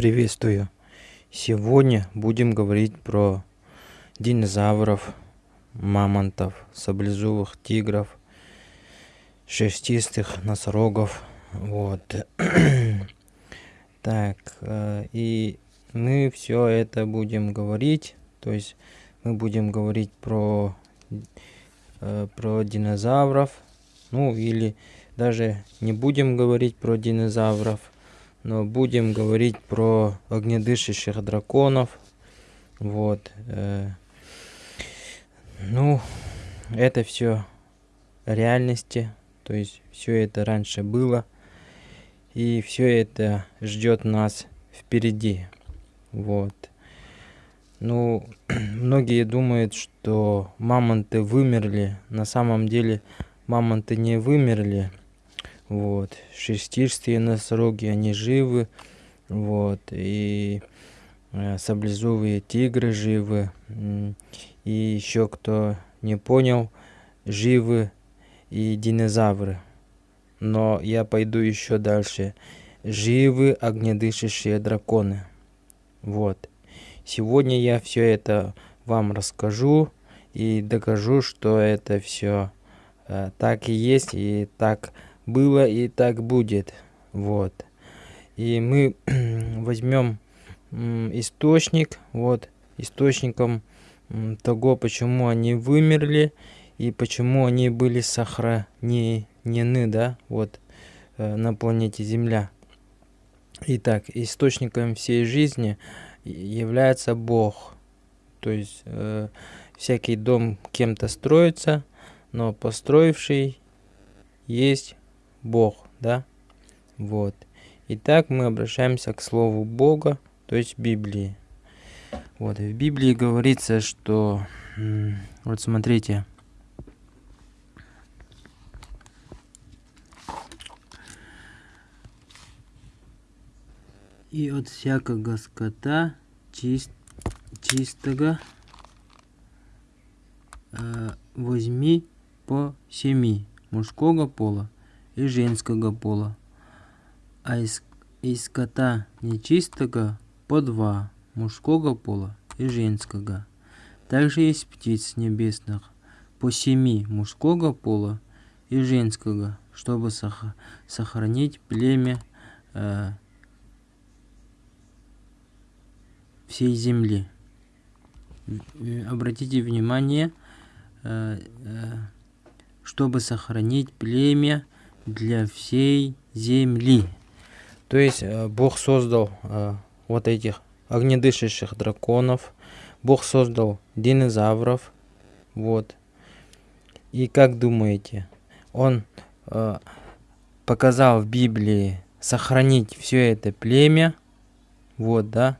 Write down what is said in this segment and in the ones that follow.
Приветствую! Сегодня будем говорить про динозавров, мамонтов, саблезубых тигров, шерстистых носорогов. Вот. так, э, и мы все это будем говорить, то есть мы будем говорить про, э, про динозавров, ну или даже не будем говорить про динозавров, но будем говорить про огнедышащих драконов. Вот. Э, ну, это все реальности, то есть все это раньше было, и все это ждет нас впереди. Вот. Ну, многие думают, что мамонты вымерли. На самом деле мамонты не вымерли. Вот. Шестистые носороги, они живы. Вот. И э, саблезубые тигры живы. И еще кто не понял, живы и динозавры. Но я пойду еще дальше. Живы огнедышащие драконы. Вот. Сегодня я все это вам расскажу и докажу, что это все э, так и есть и так было и так будет. Вот. И мы возьмем источник, вот, источником того, почему они вымерли и почему они были сохранены, да, вот, э, на планете Земля. Итак, источником всей жизни является Бог. То есть э, всякий дом кем-то строится, но построивший есть Бог, да? Вот. Итак, мы обращаемся к Слову Бога, то есть Библии. Вот, в Библии говорится, что... Вот смотрите. И от всякого скота чист, чистого э, возьми по семи мужского пола и женского пола, а из, из скота нечистого по два мужского пола и женского. Также есть птиц небесных по семи мужского пола и женского, чтобы сохранить племя э, всей земли. Обратите внимание, э, э, чтобы сохранить племя для всей земли. То есть э, Бог создал э, вот этих огнедышащих драконов, Бог создал динозавров, вот. И как думаете, Он э, показал в Библии сохранить все это племя, вот, да?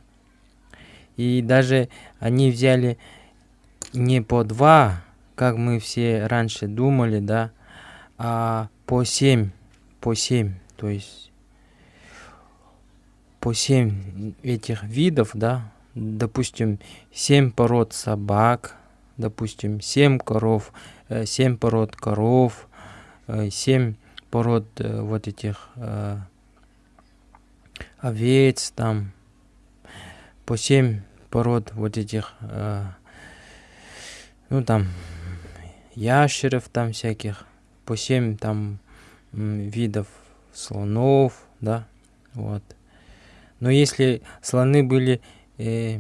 И даже они взяли не по два, как мы все раньше думали, да, а по 7, по 7, то есть по 7 этих видов, да, допустим, 7 пород собак, допустим, 7 коров, 7 э, пород коров, 7 э, пород э, вот этих овец, там, по 7 пород вот этих, ну там, ящеров там всяких, по 7 там видов слонов, да, вот. Но если слоны были, э,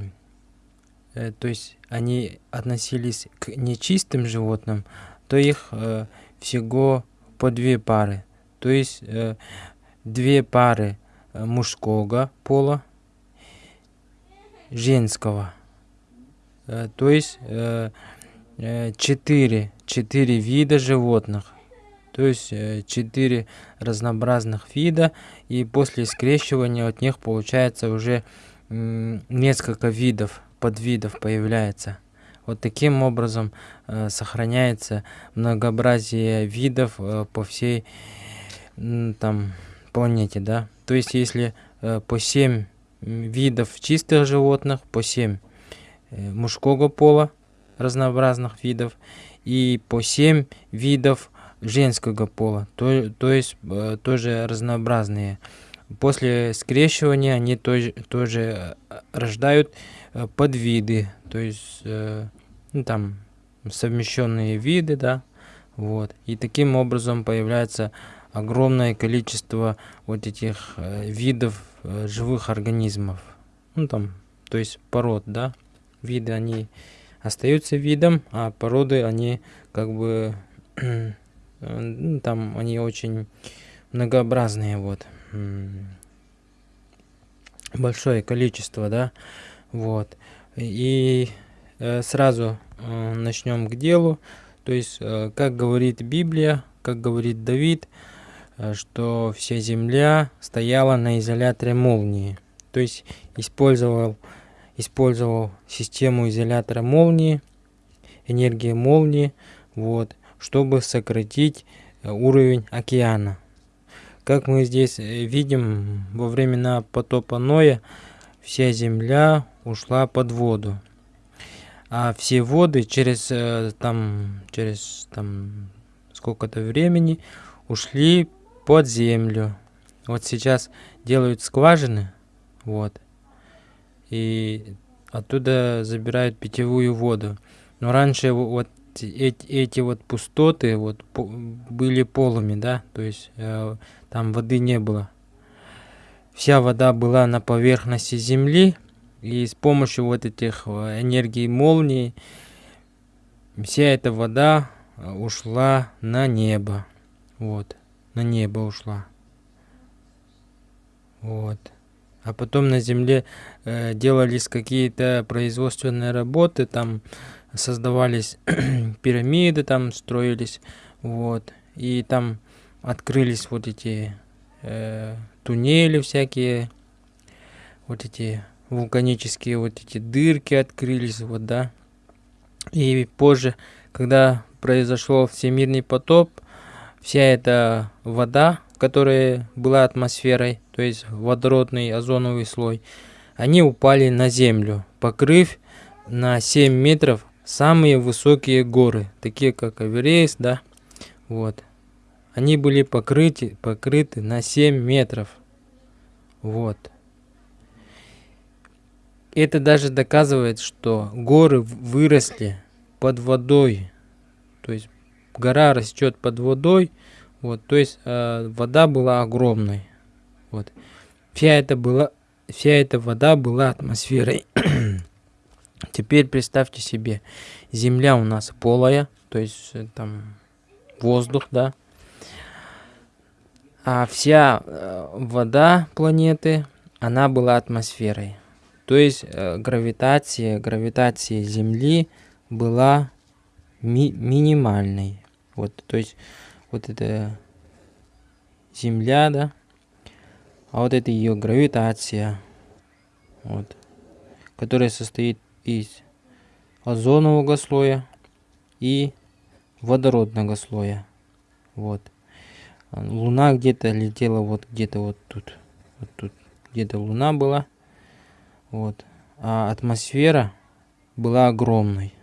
э, то есть они относились к нечистым животным, то их э, всего по две пары. То есть э, две пары э, мужского пола, женского. Э, то есть э, э четыре, четыре вида животных то есть 4 э, разнообразных вида, и после скрещивания от них получается уже несколько видов, подвидов появляется. Вот таким образом э, сохраняется многообразие видов э, по всей там планете, да. То есть если по 7 видов чистых животных, по 7 э, мужского пола разнообразных видов и по 7 видов женского пола, то, то есть э, тоже разнообразные. после скрещивания они тоже, тоже рождают подвиды, то есть ну, там совмещенные виды, да, вот. И таким образом появляется огромное количество вот этих э, видов э, живых организмов. Ну там, то есть пород, да. Виды, они остаются видом, а породы, они как бы, ну, там, они очень многообразные, вот. Большое количество, да, вот. И э, сразу э, начнем к делу. То есть, э, как говорит Библия, как говорит Давид, что вся земля стояла на изоляторе молнии. То есть, использовал, использовал систему изолятора молнии, энергии молнии, вот, чтобы сократить э, уровень океана. Как мы здесь видим, во времена потопа Ноя вся земля ушла под воду а все воды через э, там через там сколько-то времени ушли под землю. Вот сейчас делают скважины, вот, и оттуда забирают питьевую воду. Но раньше вот эти, эти вот пустоты вот были полыми, да, то есть э, там воды не было. Вся вода была на поверхности земли, и с помощью вот этих э, энергий молнии вся эта вода э, ушла на небо. Вот, на небо ушла. Вот. А потом на земле э, делались какие-то производственные работы, там создавались пирамиды, там строились, вот. И там открылись вот эти э, туннели всякие, вот эти вулканические вот эти дырки открылись, вот, да. И позже, когда произошел всемирный потоп, вся эта вода, которая была атмосферой, то есть водородный озоновый слой, они упали на землю, покрыв на 7 метров самые высокие горы, такие как Эверест, да, вот. Они были покрыты, покрыты на 7 метров, вот. Это даже доказывает, что горы выросли под водой. То есть гора растет под водой. Вот, то есть э, вода была огромной. Вот. Вся эта, была, вся эта вода была атмосферой. Теперь представьте себе, Земля у нас полая, то есть э, там воздух, да. А вся э, вода планеты, она была атмосферой. То есть э, гравитация, гравитация Земли была ми минимальной. Вот, то есть вот это Земля, да, а вот это ее гравитация, вот, которая состоит из озонового слоя и водородного слоя. Вот. Луна где-то летела вот где-то вот тут. Вот тут где-то Луна была. Вот. А атмосфера была огромной.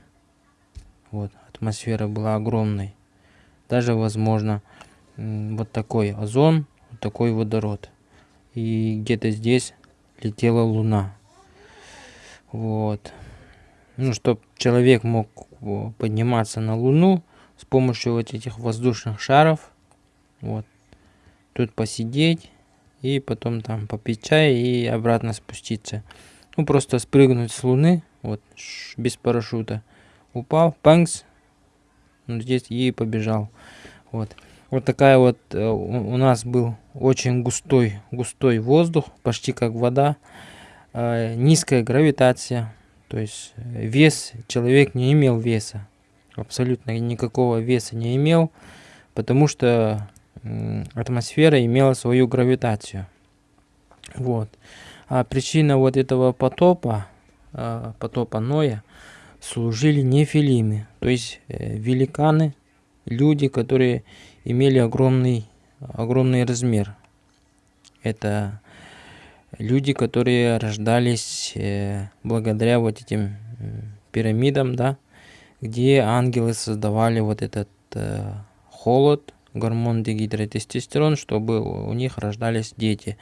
Вот, атмосфера была огромной. Даже, возможно, вот такой озон, вот такой водород. И где-то здесь летела Луна. Вот. Ну, чтобы человек мог подниматься на Луну с помощью вот этих воздушных шаров. Вот. Тут посидеть и потом там попить чай и обратно спуститься. Ну, просто спрыгнуть с Луны, вот, без парашюта. Упал, панкс, ну, здесь и побежал. Вот. Вот такая вот э, у нас был очень густой, густой воздух, почти как вода. Э, низкая гравитация, то есть э, вес, человек не имел веса. Абсолютно никакого веса не имел, потому что атмосфера имела свою гравитацию. Вот. А причина вот этого потопа, а, потопа Ноя, служили нефилимы, то есть э, великаны, люди, которые имели огромный, огромный размер. Это люди, которые рождались э, благодаря вот этим пирамидам, да, где ангелы создавали вот этот э, холод, гормон дегидротестостерон, чтобы у них рождались дети.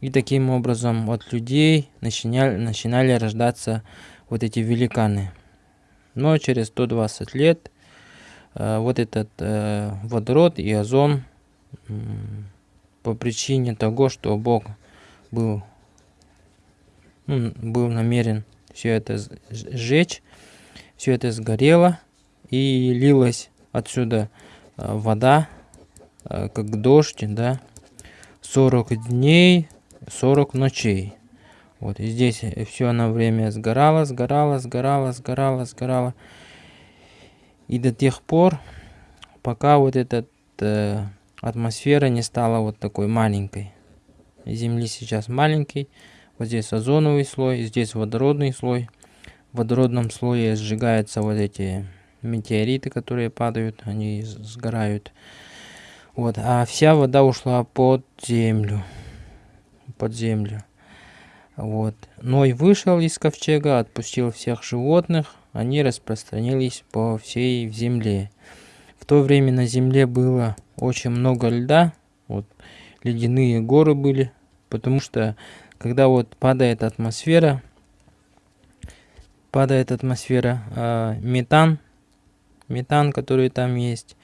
И таким образом от людей начинали, начинали рождаться вот эти великаны. Но через 120 лет э, вот этот э, водород и озон э, по причине того, что Бог был, ну, был намерен все это сжечь, все это сгорело и лилась отсюда э, вода, э, как дождь, да, 40 дней, 40 ночей. Вот и здесь все на время сгорало, сгорало, сгорало, сгорало, сгорало. И до тех пор, пока вот эта э, атмосфера не стала вот такой маленькой. Земли сейчас маленький, вот здесь озоновый слой, здесь водородный слой. В водородном слое сжигаются вот эти метеориты, которые падают, они сгорают. Вот, а вся вода ушла под землю. Под землю. Вот. Ной вышел из ковчега, отпустил всех животных, они распространились по всей земле. В то время на земле было очень много льда, вот, ледяные горы были, потому что когда вот падает атмосфера, падает атмосфера, э, метан, метан, который там есть,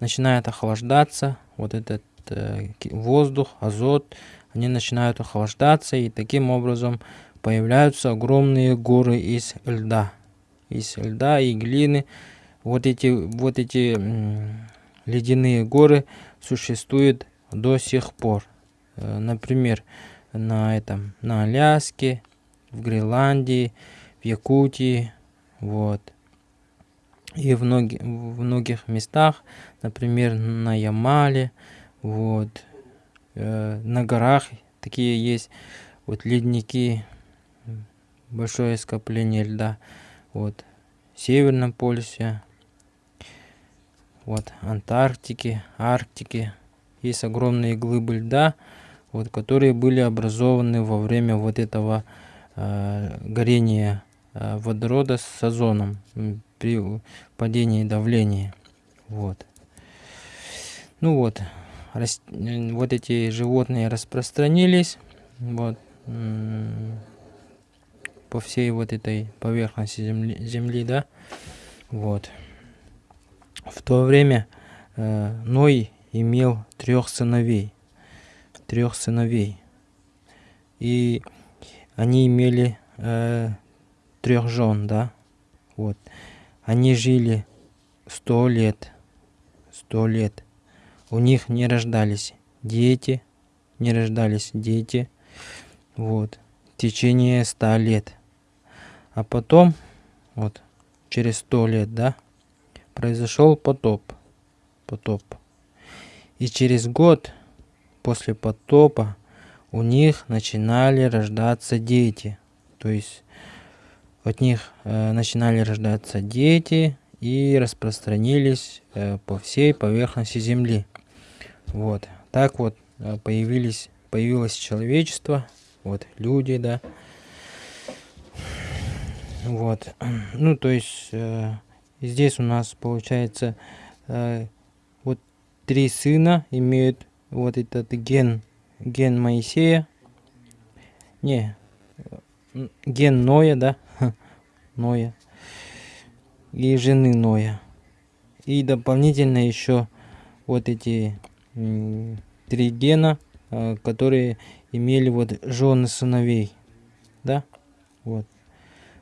начинает охлаждаться, вот этот э, воздух, азот, они начинают охлаждаться, и таким образом появляются огромные горы из льда. Из льда и глины. Вот эти, вот эти ледяные горы существуют до сих пор. Э, например, на этом, на Аляске, в Гренландии, в Якутии, вот. И в, многих, в многих местах, например, на Ямале, вот, Э, на горах такие есть вот ледники, большое скопление льда. Вот в Северном полюсе, вот Антарктике, Арктике есть огромные глыбы льда, вот, которые были образованы во время вот этого э, горения э, водорода с озоном при падении давления. Вот. Ну вот, вот эти животные распространились вот по всей вот этой поверхности земли, земли да вот в то время э, Ной имел трех сыновей. Трех сыновей. И они имели э, трех жен да? Вот. Они жили сто лет. Сто лет. У них не рождались дети, не рождались дети, вот, в течение ста лет. А потом, вот, через сто лет, да, произошел потоп, потоп. И через год после потопа у них начинали рождаться дети. То есть от них э, начинали рождаться дети и распространились э, по всей поверхности Земли. Вот. Так вот э, появились, появилось человечество, вот люди, да. Вот. Ну, то есть э, здесь у нас получается э, три сына имеют вот этот ген, ген Моисея. Не, ген Ноя, да, Ноя. И жены Ноя. И дополнительно еще вот эти три гена, а, которые имели вот жены сыновей, да, вот,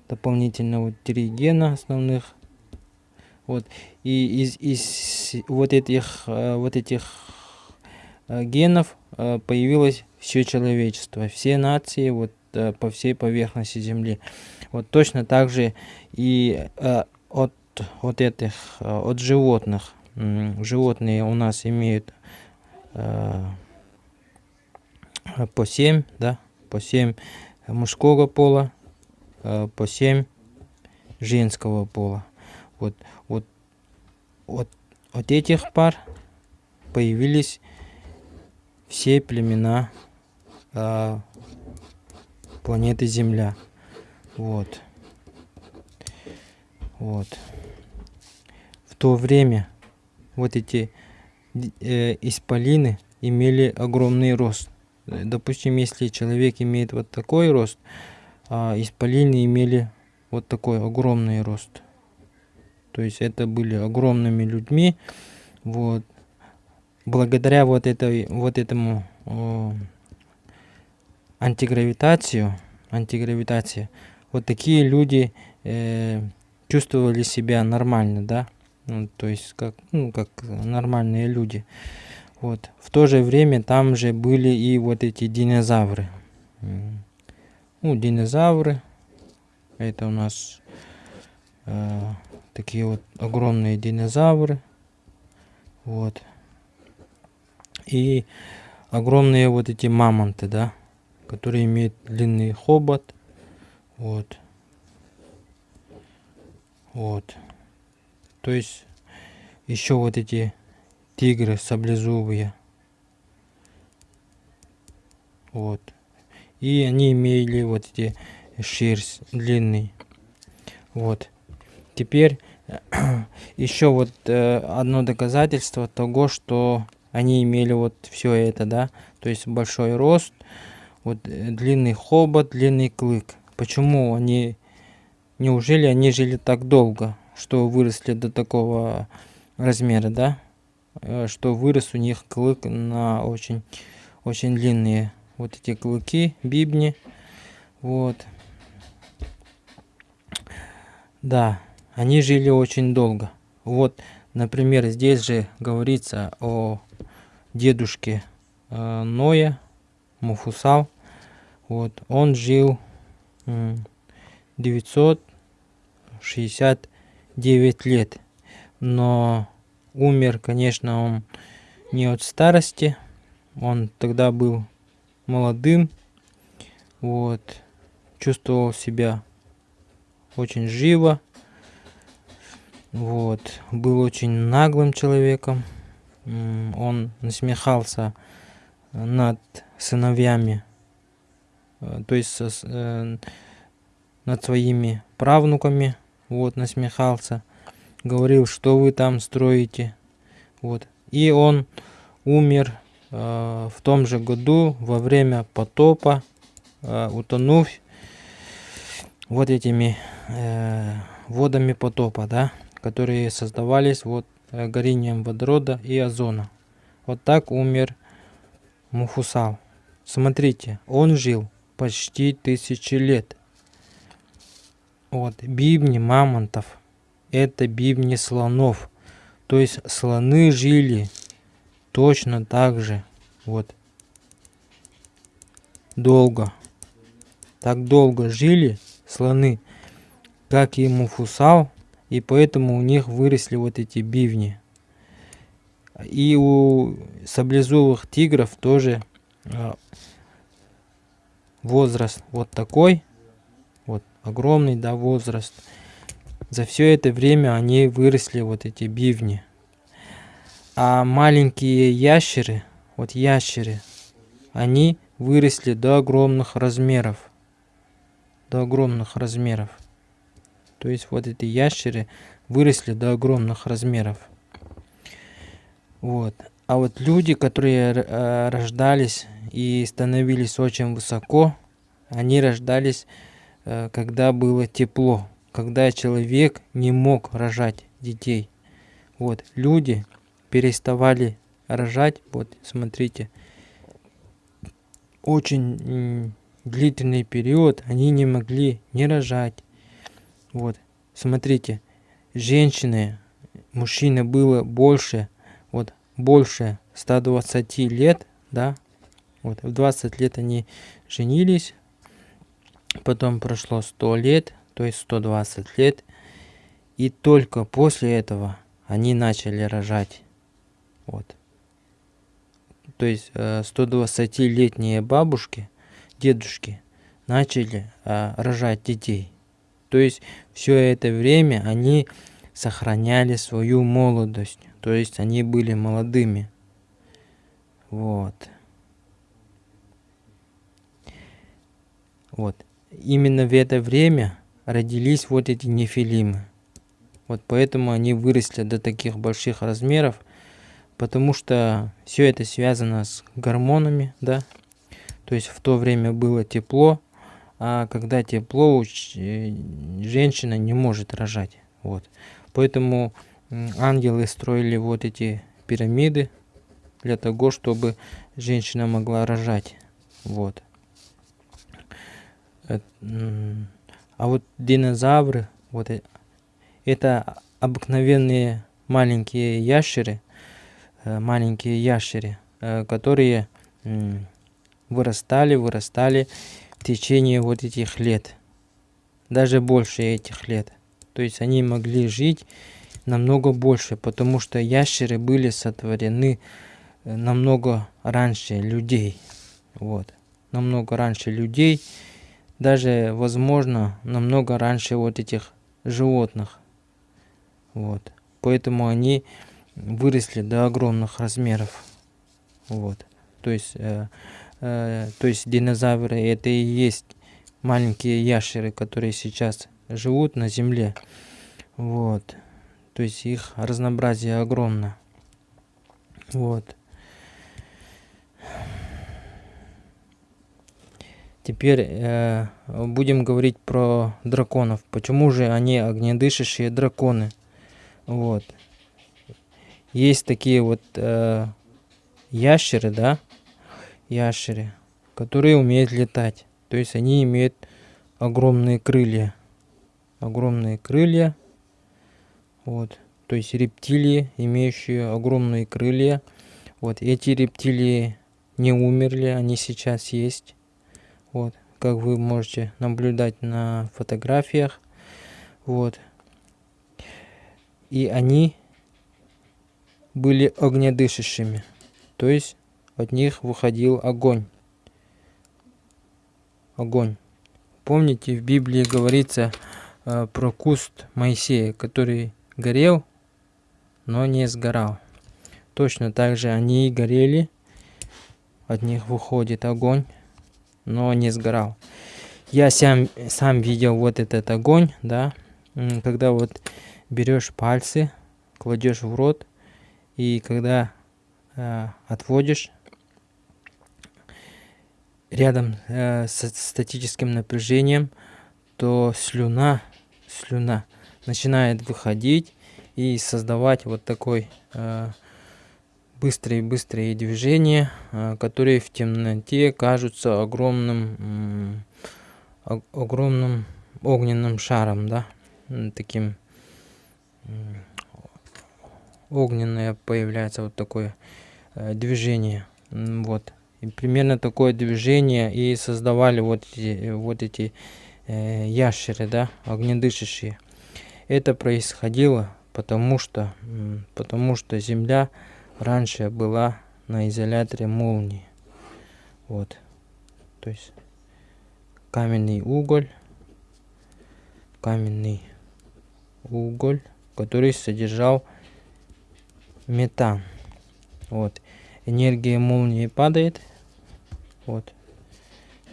дополнительно вот три гена основных, вот, и из, из вот этих, а, вот этих а, генов появилось все человечество, все нации вот по всей поверхности Земли. Вот точно так же и от, от этих, от животных. Животные у нас имеют Э, по 7, да, по 7 мужского пола, э, по 7 женского пола. Вот, вот от этих пар появились все племена а, планеты Земля. Вот. Вот. В то время вот эти э, исполины имели огромный рост. допустим, если человек имеет вот такой рост, а исполины имели вот такой огромный рост. То есть это были огромными людьми. Вот. Благодаря вот, этой, вот этому о, антигравитацию, антигравитации, вот такие люди э, чувствовали себя нормально, да, ну, то есть как, ну, как нормальные люди. Вот. В то же время там же были и вот эти динозавры. Ну, динозавры, это у нас э, такие вот огромные динозавры. Вот. И огромные вот эти мамонты, да, которые имеют длинный хобот. Вот. Вот. То есть еще вот эти тигры саблезубые. Вот. И они имели вот эти шерсть длинный. Вот. Теперь еще вот э, одно доказательство того, что они имели вот все это, да. То есть большой рост, вот э, длинный хобот, длинный клык. Почему они, неужели они жили так долго, что выросли до такого размера, да? Э, что вырос у них клык на очень, очень длинные вот эти клыки, бибни. Вот. Да, они жили очень долго. Вот, например, здесь же говорится о дедушке э, Ноя, Муфусал. Вот, он жил 969 лет. Но умер, конечно, он не от старости. Он тогда был молодым. Вот, чувствовал себя очень живо. Вот, был очень наглым человеком. Он насмехался над сыновьями, э, то есть э, над своими правнуками, вот, насмехался, говорил, что вы там строите, вот. И он умер э, в том же году во время потопа, утонув вот этими э, водами потопа, да, которые создавались вот э, горением водорода и озона. Вот так умер Муфусал. Смотрите, он жил почти тысячи лет. Вот, бивни мамонтов, это бивни слонов. То есть слоны жили точно так же, вот, долго. Так долго жили, слоны, как и муфусал, и поэтому у них выросли вот эти бивни. И у саблезубых тигров тоже а, возраст вот такой, вот огромный, да, возраст. За все это время они выросли вот эти бивни. А маленькие ящеры, вот ящеры, они выросли до огромных размеров до огромных размеров. То есть вот эти ящеры выросли до огромных размеров. Вот. А вот люди, которые э, рождались и становились очень высоко, они рождались, э, когда было тепло, когда человек не мог рожать детей. Вот. Люди переставали рожать, вот смотрите, очень длительный период они не могли не рожать. Вот, смотрите, женщины, мужчины было больше, вот, больше 120 лет, да, вот, в 20 лет они женились, потом прошло 100 лет, то есть 120 лет, и только после этого они начали рожать, вот. То есть 120-летние э, бабушки – дедушки начали а, рожать детей. То есть все это время они сохраняли свою молодость. То есть они были молодыми. Вот. Вот. Именно в это время родились вот эти нефилимы. Вот поэтому они выросли до таких больших размеров, потому что все это связано с гормонами, да, То есть в то время было тепло, а когда тепло, э, женщина не может рожать. Вот. Поэтому ангелы строили вот эти пирамиды для того, чтобы женщина могла рожать. Вот. Э, а вот динозавры, вот э, это обыкновенные маленькие ящеры, маленькие ящеры, которые вырастали, вырастали в течение вот этих лет. Даже больше этих лет. То есть они могли жить намного больше, потому что ящеры были сотворены э, намного раньше людей. Вот. Намного раньше людей. Даже, возможно, намного раньше вот этих животных. Вот. Поэтому они выросли до огромных размеров. Вот. То есть э, Э, то есть динозавры это и есть маленькие ящеры, которые сейчас живут на Земле. Вот. То есть их разнообразие огромно. Вот. Теперь э, будем говорить про драконов. Почему же они огнедышащие драконы? Вот. Есть такие вот э, ящеры, да, ящеры, которые умеют летать. То есть они имеют огромные крылья. Огромные крылья. Вот. То есть рептилии, имеющие огромные крылья. Вот эти рептилии не умерли, они сейчас есть. Вот, как вы можете наблюдать на фотографиях. Вот. И они были огнедышащими. То есть от них выходил огонь. Огонь. Помните, в Библии говорится э, про куст Моисея, который горел, но не сгорал. Точно так же они горели, от них выходит огонь, но не сгорал. Я сам, сам видел вот этот огонь, да, когда вот берешь пальцы, кладешь в рот, и когда э, отводишь, рядом э, с статическим напряжением, то слюна, слюна начинает выходить и создавать вот такой э, быстрые-быстрые движения, э, которые в темноте кажутся огромным, э, огромным огненным шаром, да, таким огненное появляется вот такое э, движение, вот. И примерно такое движение и создавали вот эти, вот эти э, ящеры, да, огнедышащие. Это происходило потому что, потому что Земля раньше была на изоляторе молнии. Вот. То есть каменный уголь, каменный уголь, который содержал метан. Вот. Энергия молнии падает, вот.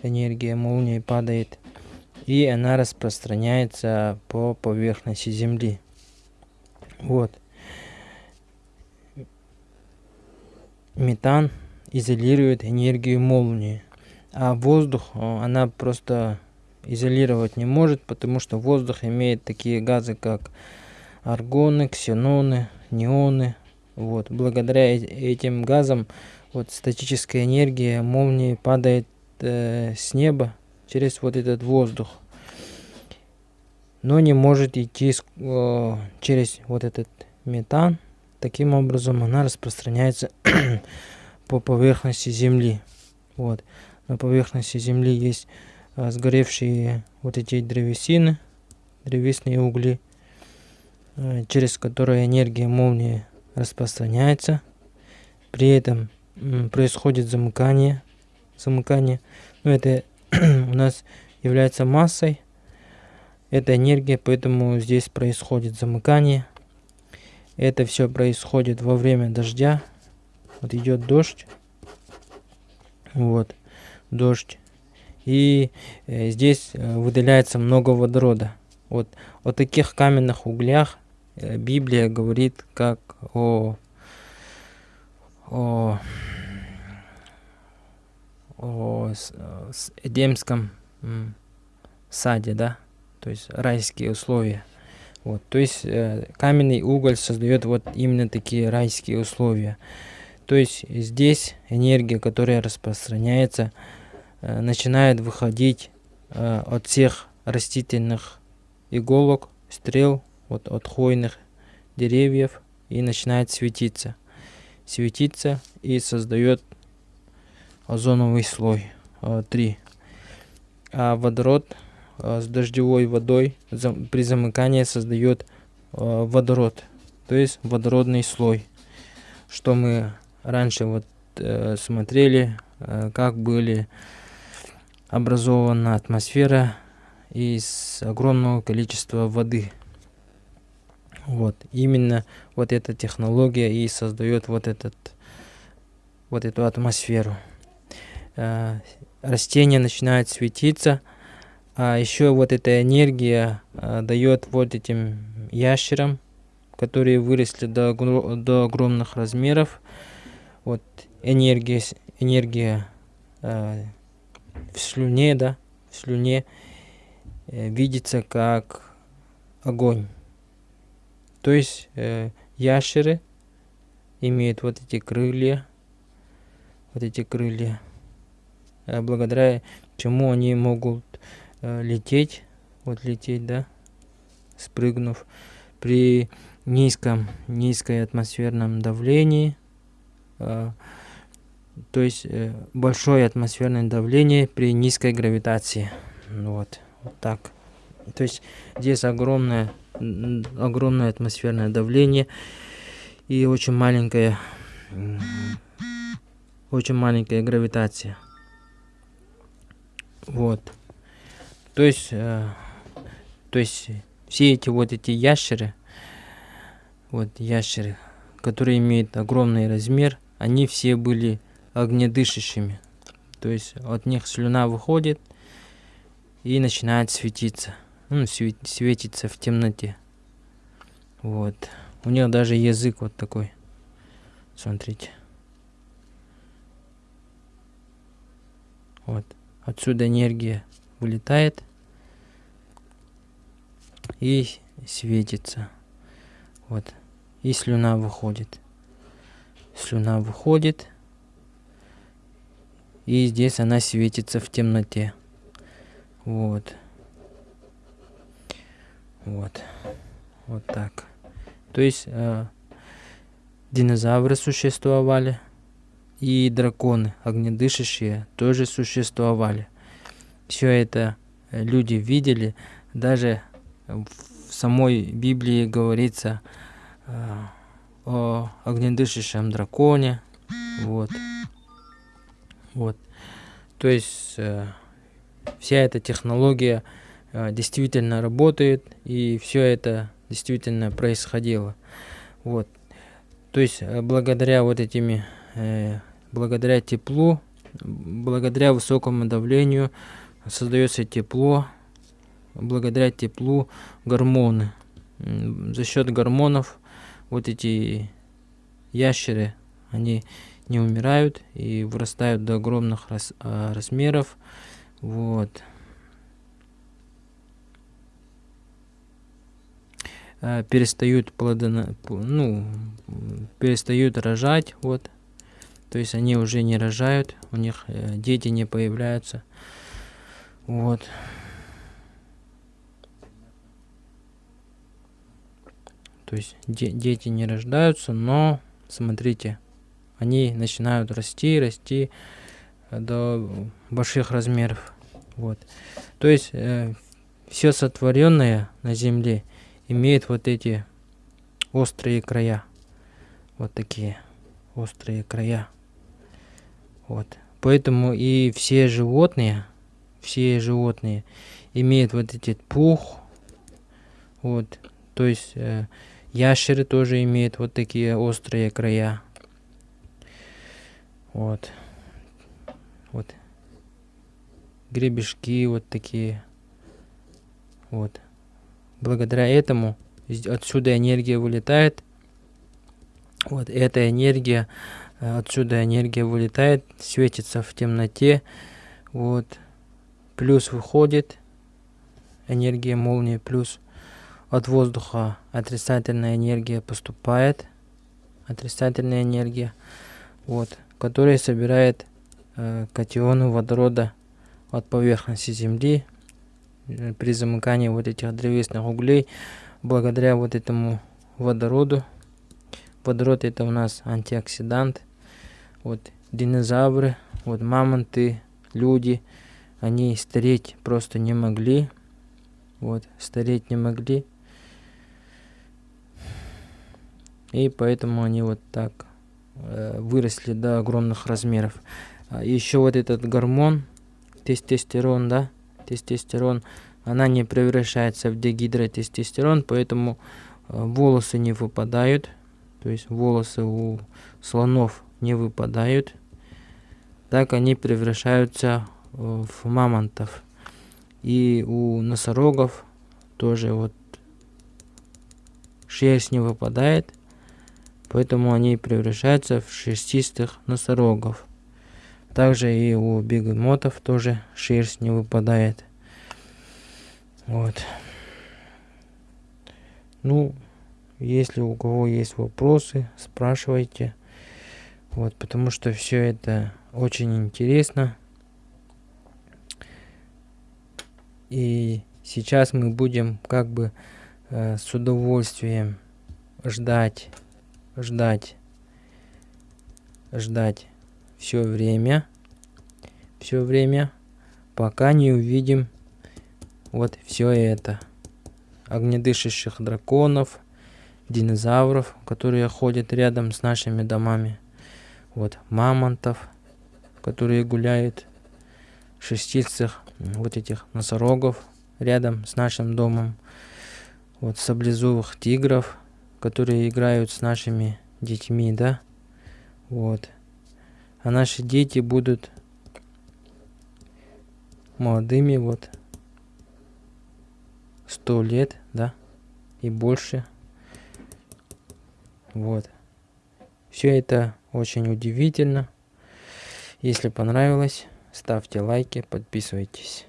Энергия молнии падает. И она распространяется по поверхности Земли. Вот. Метан изолирует энергию молнии. А воздух она просто изолировать не может, потому что воздух имеет такие газы, как аргоны, ксеноны, неоны. Вот. Благодаря этим газам вот статическая энергия молнии падает э, с неба через вот этот воздух, но не может идти э, через вот этот метан. Таким образом она распространяется по поверхности Земли. Вот. На поверхности Земли есть э, сгоревшие вот эти древесины, древесные угли, э, через которые энергия молнии распространяется. При этом происходит замыкание. Замыкание. Но это у нас является массой. Это энергия, поэтому здесь происходит замыкание. Это все происходит во время дождя. Вот идет дождь. Вот. Дождь. И э, здесь э, выделяется много водорода. Вот о таких каменных углях э, Библия говорит как о о, о, с Эдемском саде, да, то есть райские условия. Вот, то есть э, каменный уголь создает вот именно такие райские условия. То есть здесь энергия, которая распространяется, э, начинает выходить э, от всех растительных иголок, стрел, вот, от хвойных деревьев и начинает светиться. Светиться и создает озоновый слой 3. А водород с дождевой водой при замыкании создает водород, то есть водородный слой, что мы раньше вот э, смотрели, э, как были образована атмосфера из огромного количества воды. Вот, именно вот эта технология и создает вот этот, вот эту атмосферу. Э, растения начинают светиться, а еще вот эта энергия э, дает вот этим ящерам, которые выросли до, до огромных размеров, вот энергия, энергия э, в слюне, да, в слюне э, видится как огонь. То есть э, ящеры имеют вот эти крылья, вот эти крылья, э, благодаря чему они могут э, лететь, вот лететь, да, спрыгнув при низком, низкой атмосферном давлении, а, то есть э, большое атмосферное давление при низкой гравитации. Вот, вот так. То есть здесь огромное, огромное атмосферное давление и очень маленькая, очень маленькая гравитация. Вот. То есть, э, то есть все эти вот эти ящеры, вот ящеры, которые имеют огромный размер, они все были огнедышащими. То есть от них слюна выходит и начинает светиться. Ну, светится в темноте. Вот. У них даже язык вот такой. Смотрите. Вот. Отсюда энергия вылетает и светится. Вот. И слюна выходит слюна выходит. И здесь она светится в темноте. Вот. Вот. Вот так. То есть э, динозавры существовали. И драконы, огнедышащие, тоже существовали. Все это люди видели. Даже в самой Библии говорится, э, о огнедышащем драконе. Вот. Вот. То есть э, вся эта технология э, действительно работает, и все это действительно происходило. Вот. То есть э, благодаря вот этими, э, благодаря теплу, благодаря высокому давлению создается тепло, благодаря теплу гормоны. За счет гормонов вот эти ящеры, они не умирают и вырастают до огромных раз, а, размеров. Вот. А, перестают плодоно, ну, перестают рожать, вот. То есть они уже не рожают, у них э, дети не появляются. Вот. То есть де дети не рождаются, но смотрите, они начинают расти, расти э, до больших размеров. Вот. То есть э, все сотворенное на земле имеет вот эти острые края. Вот такие острые края. Вот. Поэтому и все животные, все животные имеют вот этот пух. Вот. То есть э, Ящеры тоже имеют вот такие острые края. Вот. Вот. Гребешки вот такие. Вот. Благодаря этому отсюда энергия вылетает. Вот эта энергия отсюда энергия вылетает, светится в темноте, вот, плюс выходит энергия молнии, плюс от воздуха отрицательная энергия поступает, отрицательная энергия, вот, которая собирает э, катионы водорода от поверхности Земли. э, при замыкании вот этих древесных углей, благодаря вот этому водороду. Водород это у нас антиоксидант. Вот динозавры, вот мамонты, люди, они стареть просто не могли. Вот, стареть не могли. И поэтому они вот так э, выросли до огромных размеров. А еще вот этот гормон, тестостерон, да, тестостерон, она не превращается в дегидротестостерон, поэтому э, волосы не выпадают. То есть волосы у слонов не выпадают. Так они превращаются э, в мамонтов. И у носорогов тоже вот шерсть не выпадает, поэтому они превращаются в шерстистых носорогов. Также и у бегемотов тоже шерсть не выпадает. Вот. Ну, если у кого есть вопросы, спрашивайте. Вот, потому что все это очень интересно. И сейчас мы будем как бы э, с удовольствием ждать, ждать, ждать все время, все время, пока не увидим вот все это. Огнедышащих драконов, динозавров, которые ходят рядом с нашими домами. Вот мамонтов, которые гуляют, шестицых вот этих носорогов рядом с нашим домом, вот саблезубых тигров, которые играют с нашими детьми, да, вот. А наши дети будут молодыми, вот, сто лет, да, и больше. Вот. Все это очень удивительно. Если понравилось, ставьте лайки, подписывайтесь.